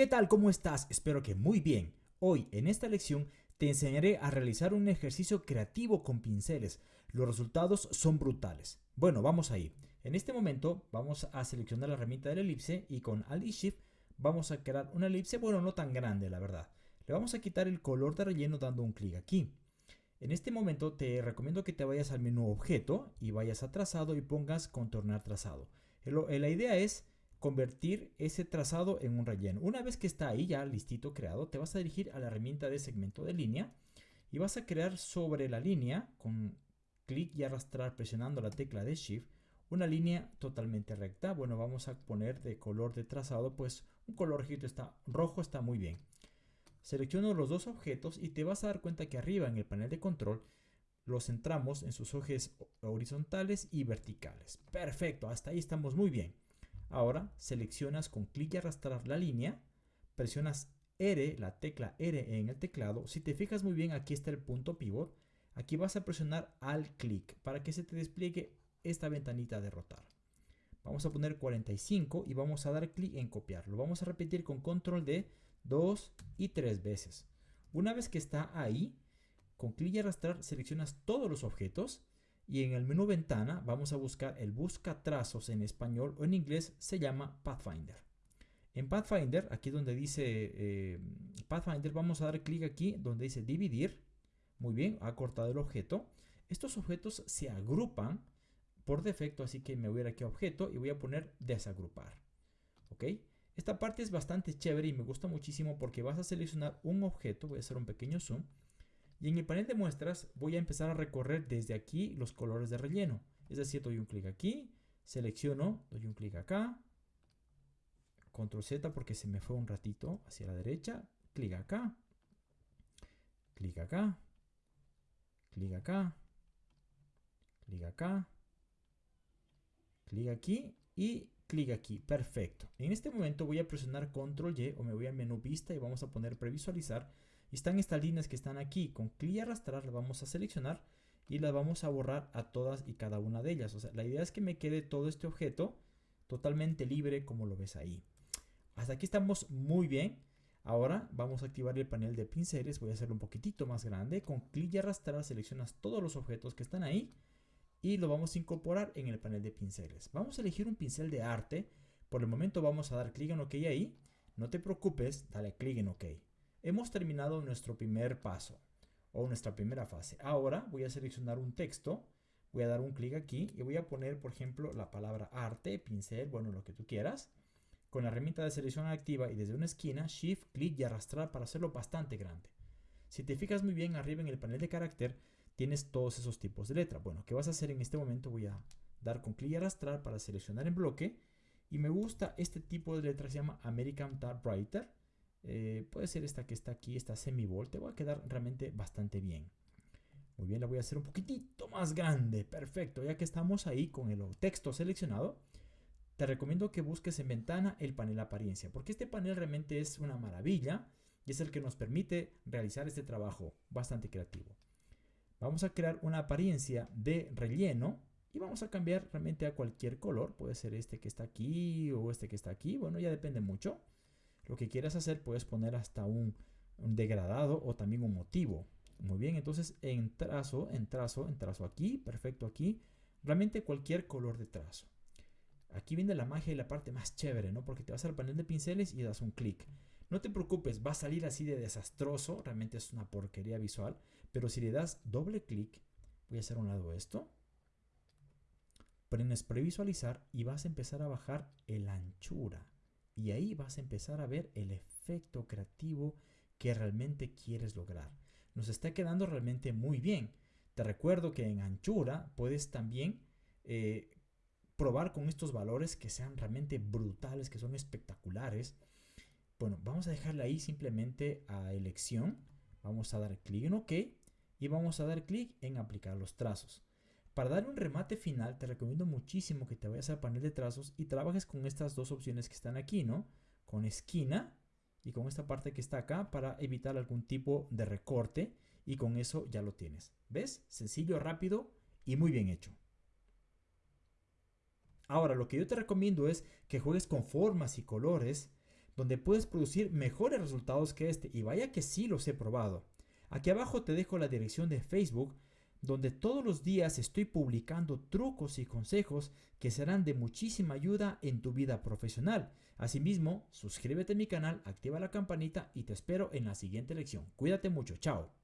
¿Qué tal? ¿Cómo estás? Espero que muy bien. Hoy en esta lección te enseñaré a realizar un ejercicio creativo con pinceles. Los resultados son brutales. Bueno, vamos ahí. En este momento vamos a seleccionar la herramienta de la elipse y con Alt y Shift vamos a crear una elipse, bueno, no tan grande la verdad. Le vamos a quitar el color de relleno dando un clic aquí. En este momento te recomiendo que te vayas al menú objeto y vayas a trazado y pongas contornar trazado. La idea es convertir ese trazado en un relleno. Una vez que está ahí ya listito creado, te vas a dirigir a la herramienta de segmento de línea y vas a crear sobre la línea con clic y arrastrar presionando la tecla de Shift una línea totalmente recta. Bueno, vamos a poner de color de trazado, pues un color está, rojo está muy bien. Selecciono los dos objetos y te vas a dar cuenta que arriba en el panel de control los centramos en sus ejes horizontales y verticales. Perfecto, hasta ahí estamos muy bien. Ahora seleccionas con clic y arrastrar la línea, presionas R, la tecla R en el teclado. Si te fijas muy bien, aquí está el punto pivot. Aquí vas a presionar al clic para que se te despliegue esta ventanita de rotar. Vamos a poner 45 y vamos a dar clic en copiar. Lo vamos a repetir con control D dos y tres veces. Una vez que está ahí, con clic y arrastrar seleccionas todos los objetos y en el menú ventana vamos a buscar el busca trazos en español o en inglés se llama Pathfinder. En Pathfinder, aquí donde dice eh, Pathfinder, vamos a dar clic aquí donde dice dividir. Muy bien, ha cortado el objeto. Estos objetos se agrupan por defecto, así que me voy a ir aquí a objeto y voy a poner desagrupar. ¿Ok? Esta parte es bastante chévere y me gusta muchísimo porque vas a seleccionar un objeto, voy a hacer un pequeño zoom, y en el panel de muestras voy a empezar a recorrer desde aquí los colores de relleno. Es decir, doy un clic aquí, selecciono, doy un clic acá, control Z porque se me fue un ratito hacia la derecha, clic acá, clic acá, clic acá, clic acá, clic aquí y clic aquí, perfecto. En este momento voy a presionar control Y o me voy a menú vista y vamos a poner previsualizar y están estas líneas que están aquí. Con clic y arrastrar las vamos a seleccionar y las vamos a borrar a todas y cada una de ellas. O sea, la idea es que me quede todo este objeto totalmente libre como lo ves ahí. Hasta aquí estamos muy bien. Ahora vamos a activar el panel de pinceles. Voy a hacerlo un poquitito más grande. Con clic y arrastrar seleccionas todos los objetos que están ahí y lo vamos a incorporar en el panel de pinceles. Vamos a elegir un pincel de arte. Por el momento vamos a dar clic en OK ahí. No te preocupes, dale clic en OK hemos terminado nuestro primer paso o nuestra primera fase. Ahora voy a seleccionar un texto, voy a dar un clic aquí y voy a poner, por ejemplo, la palabra arte, pincel, bueno, lo que tú quieras. Con la herramienta de selección activa y desde una esquina, Shift, clic y arrastrar para hacerlo bastante grande. Si te fijas muy bien arriba en el panel de carácter, tienes todos esos tipos de letra. Bueno, ¿qué vas a hacer en este momento? Voy a dar con clic y arrastrar para seleccionar en bloque. Y me gusta este tipo de letra, se llama American Typewriter. Eh, puede ser esta que está aquí, esta semi-volt. Te va a quedar realmente bastante bien. Muy bien, la voy a hacer un poquitito más grande. Perfecto, ya que estamos ahí con el texto seleccionado, te recomiendo que busques en ventana el panel apariencia, porque este panel realmente es una maravilla y es el que nos permite realizar este trabajo bastante creativo. Vamos a crear una apariencia de relleno y vamos a cambiar realmente a cualquier color. Puede ser este que está aquí o este que está aquí. Bueno, ya depende mucho. Lo que quieras hacer puedes poner hasta un, degradado o también un motivo. Muy bien, entonces en trazo, en trazo, en trazo aquí, perfecto aquí. Realmente cualquier color de trazo. Aquí viene la magia y la parte más chévere, ¿no? Porque te vas al panel de pinceles y das un clic. No te preocupes, va a salir así de desastroso, realmente es una porquería visual, pero si le das doble clic, voy a hacer un lado esto, prendes previsualizar y vas a empezar a bajar la anchura. Y ahí vas a empezar a ver el efecto creativo que realmente quieres lograr. Nos está quedando realmente muy bien. Te recuerdo que en anchura puedes también eh, probar con estos valores que sean realmente brutales, que son espectaculares. Bueno, vamos a dejarle ahí simplemente a elección. Vamos a dar clic en OK y vamos a dar clic en aplicar los trazos. Para dar un remate final te recomiendo muchísimo que te vayas al panel de trazos y trabajes con estas dos opciones que están aquí, ¿no? Con esquina y con esta parte que está acá para evitar algún tipo de recorte y con eso ya lo tienes. ¿Ves? Sencillo, rápido y muy bien hecho. Ahora, lo que yo te recomiendo es que juegues con formas y colores donde puedes producir mejores resultados que este y vaya que sí los he probado. Aquí abajo te dejo la dirección de Facebook donde todos los días estoy publicando trucos y consejos que serán de muchísima ayuda en tu vida profesional. Asimismo, suscríbete a mi canal, activa la campanita y te espero en la siguiente lección. Cuídate mucho, chao.